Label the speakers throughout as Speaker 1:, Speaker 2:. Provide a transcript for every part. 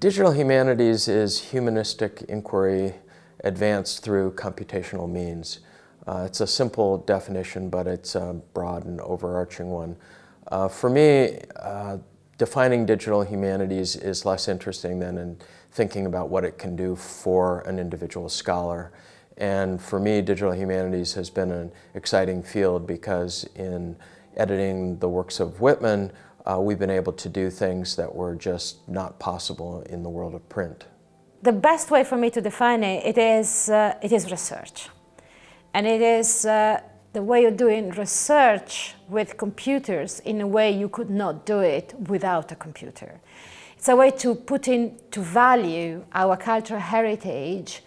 Speaker 1: Digital humanities is humanistic inquiry advanced through computational means. Uh, it's a simple definition, but it's a broad and overarching one. Uh, for me, uh, defining digital humanities is less interesting than in thinking about what it can do for an individual scholar. And for me, digital humanities has been an exciting field because in editing the works of Whitman, uh, we've been able to do things that were just not possible in the world of print.
Speaker 2: The best way for me to define it, it is, uh, it is research. And it is uh, the way of doing research with computers in a way you could not do it without a computer. It's a way to put into value our cultural heritage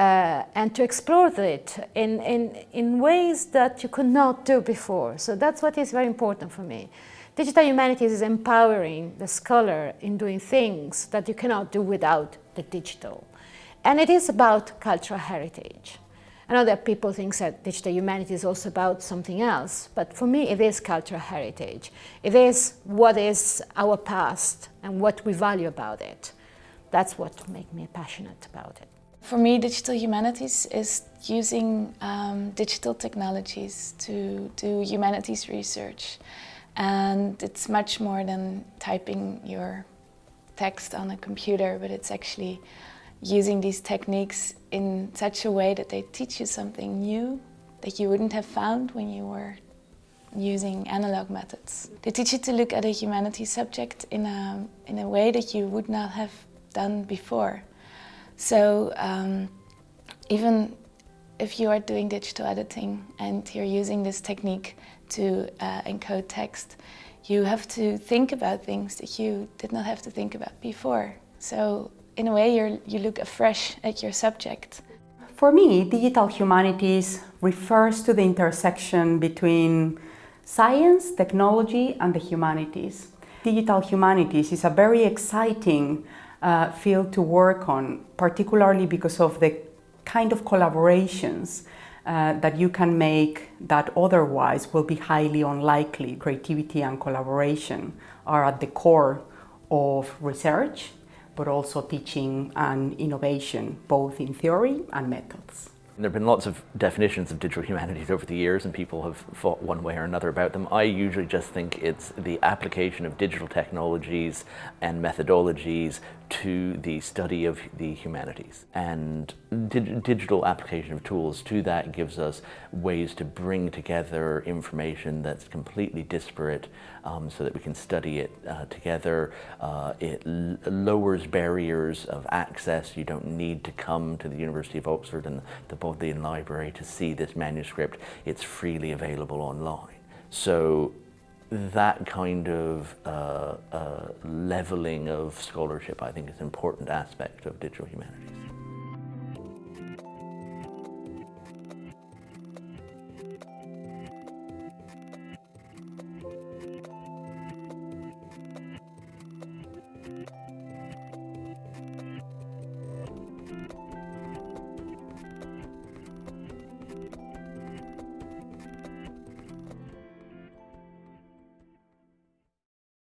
Speaker 2: uh, and to explore it in, in, in ways that you could not do before. So that's what is very important for me. Digital humanities is empowering the scholar in doing things that you cannot do without the digital. And it is about cultural heritage. I know that people think that digital humanities is also about something else, but for me it is cultural heritage. It is what is our past and what we value about it. That's what makes me passionate about it.
Speaker 3: For me, digital humanities is using um, digital technologies to do humanities research. And it's much more than typing your text on a computer, but it's actually using these techniques in such a way that they teach you something new that you wouldn't have found when you were using analog methods. They teach you to look at a humanities subject in a, in a way that you would not have done before. So um, even if you are doing digital editing and you're using this technique to uh, encode text, you have to think about things that you did not have to think about before. So in a way, you you look afresh at your subject.
Speaker 4: For me, digital humanities refers to the intersection between science, technology and the humanities. Digital humanities is a very exciting uh, field to work on, particularly because of the kind of collaborations uh, that you can make that otherwise will be highly unlikely. Creativity and collaboration are at the core of research, but also teaching and innovation, both in theory and methods.
Speaker 5: There have been lots of definitions of digital humanities over the years and people have fought one way or another about them. I usually just think it's the application of digital technologies and methodologies to the study of the humanities. And dig digital application of tools to that gives us ways to bring together information that's completely disparate um, so that we can study it uh, together. Uh, it lowers barriers of access. You don't need to come to the University of Oxford and the Bodleian Library to see this manuscript. It's freely available online. So that kind of uh, uh, leveling of scholarship, I think, is an important aspect of digital humanities.